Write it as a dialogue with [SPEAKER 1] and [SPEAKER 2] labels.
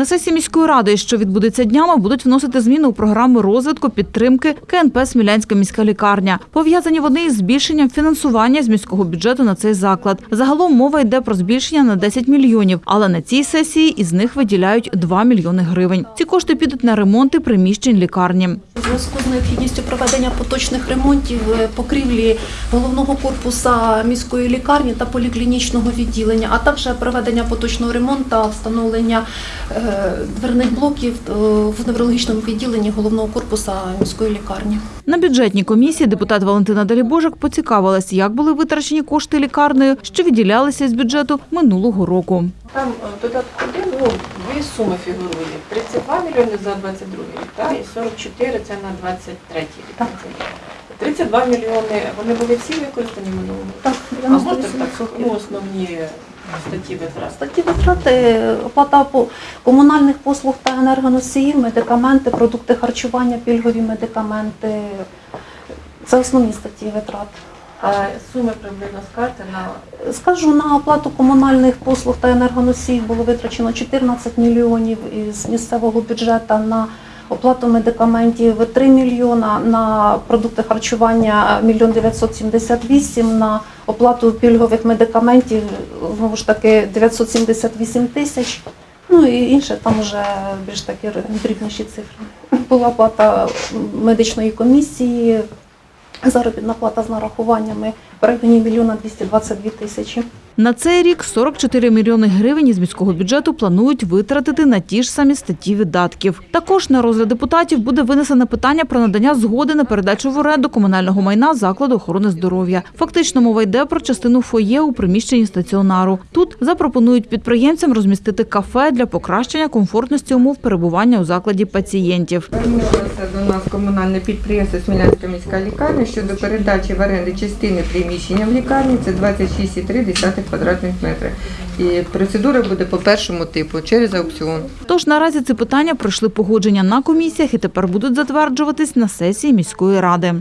[SPEAKER 1] На сесії міської ради, що відбудеться днями, будуть вносити зміни у програму розвитку підтримки КНП Смілянська міська лікарня. Пов'язані вони із збільшенням фінансування з міського бюджету на цей заклад. Загалом мова йде про збільшення на 10 мільйонів, але на цій сесії із них виділяють 2 мільйони гривень. Ці кошти підуть на ремонти приміщень лікарні.
[SPEAKER 2] У зв'язку з необхідністю проведення поточних ремонтів е, покрівлі головного корпуса міської лікарні та поліклінічного відділення, а також проведення поточного ремонту та встановлення е, дверних блоків е, в неврологічному відділенні головного корпуса міської лікарні.
[SPEAKER 1] На бюджетній комісії депутат Валентина Далібожик поцікавилась, як були витрачені кошти лікарнею, що виділялися з бюджету минулого року.
[SPEAKER 3] Там е, додатку один, ну, дві суми фігурує. 32 мільйони за 22 рік, та, і 44 це на 23 рік.
[SPEAKER 2] Так.
[SPEAKER 3] 32 мільйони, вони були всі використані минулого року?
[SPEAKER 2] Так,
[SPEAKER 3] А можете
[SPEAKER 2] 98%.
[SPEAKER 3] так, ну, основні статті витрат?
[SPEAKER 2] Статті витрати, оплата комунальних послуг та енергоносіїв, медикаменти, продукти харчування, пільгові медикаменти. Це основні статті витрат.
[SPEAKER 3] А суми приблизно скажете на
[SPEAKER 2] Скажу, на оплату комунальних послуг та енергоносіїв було витрачено 14 мільйонів із місцевого бюджету, на оплату медикаментів 3 мільйона, на продукти харчування 1 978, на оплату пільгових медикаментів, знову ж таки, 978 тисяч. Ну і інше там вже більш такі дрібніші цифри. Була оплата медичної комісії, заробітна плата з нарахуваннями в районі мільйона 222 тисячі.
[SPEAKER 1] На цей рік 44 мільйони гривень із міського бюджету планують витратити на ті ж самі статті видатків. Також на розгляд депутатів буде винесено питання про надання згоди на передачу в оренду комунального майна закладу охорони здоров'я. Фактично мова йде про частину фоє у приміщенні стаціонару. Тут запропонують підприємцям розмістити кафе для покращення комфортності умов перебування у закладі пацієнтів.
[SPEAKER 4] Звернулося до нас комунальне підприємство Смілянська міська лікарня щодо передачі в оренду частини приміщення в лікарні. Це 26,3 квадратних метрів. І процедура буде по першому типу через аукціон.
[SPEAKER 1] Тож наразі ці питання пройшли погодження на комісіях і тепер будуть затверджуватись на сесії міської ради.